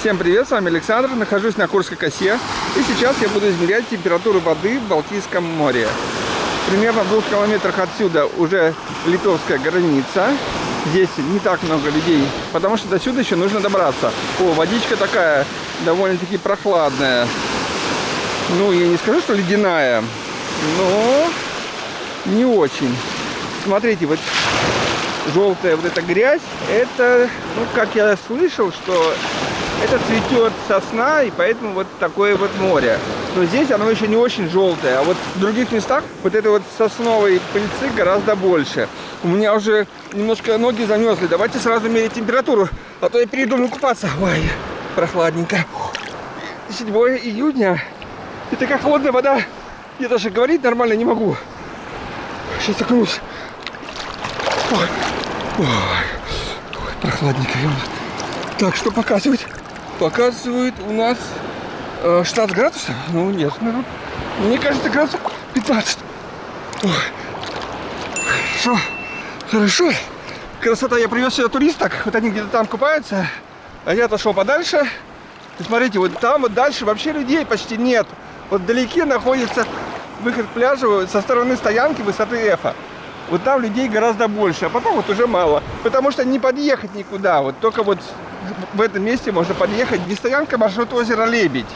Всем привет, с вами Александр, нахожусь на Курской косе и сейчас я буду измерять температуру воды в Балтийском море. Примерно в двух километрах отсюда уже литовская граница. Здесь не так много людей, потому что до сюда еще нужно добраться. О, водичка такая довольно-таки прохладная. Ну, я не скажу, что ледяная, но не очень. Смотрите, вот желтая вот эта грязь, это, ну, как я слышал, что это цветет сосна, и поэтому вот такое вот море. Но здесь оно еще не очень желтое, а вот в других местах вот этой вот сосновой пыльцы гораздо больше. У меня уже немножко ноги замерзли. Давайте сразу мерить температуру, а то я перейду купаться. Ой, прохладненько. 7 июня. И такая холодная вода. Я даже говорить нормально не могу. Сейчас окунусь. Ой, ой, ой прохладненько. Так, что показывает? Показывает у нас э, 16 градусов. Ну, нет, ну, мне кажется, градусов 15. Ой. Хорошо, хорошо. Красота, я привез сюда туристок. Вот они где-то там купаются. А я отошел подальше. И смотрите, вот там вот дальше вообще людей почти нет. Вот вдалеке находится выход к пляжу со стороны стоянки высоты Эфа. Вот там людей гораздо больше, а потом вот уже мало. Потому что не подъехать никуда. Вот только вот в этом месте можно подъехать. Не стоянка, маршрут озера Лебедь.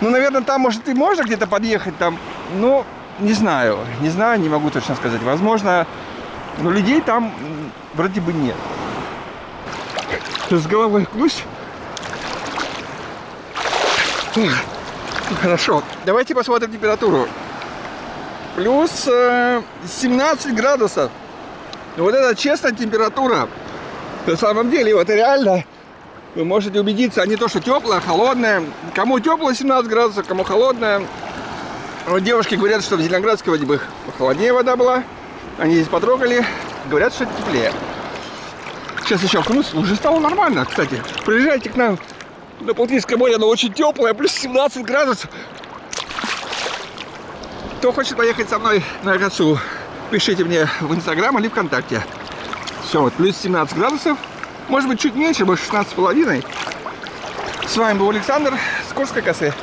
Ну, наверное, там, может, и можно где-то подъехать там. Ну, не знаю. Не знаю, не могу точно сказать. Возможно, но людей там вроде бы нет. С головой кусь. Хорошо. Давайте посмотрим температуру. Плюс э, 17 градусов. Вот это честная температура. На самом деле, вот реально вы можете убедиться, а не то, что теплая, холодная. Кому теплая 17 градусов, кому холодная. Вот девушки говорят, что в Зеленоградской воде бы холоднее вода была. Они здесь потрогали, говорят, что теплее. Сейчас еще окунусь, уже стало нормально, кстати. Приезжайте к нам на Балтийское море, оно очень теплое, плюс 17 градусов. Кто хочет поехать со мной на косу, пишите мне в Инстаграм или ВКонтакте. Все, вот плюс 17 градусов. Может быть, чуть меньше, может 16 с половиной. С вами был Александр с Курской косы.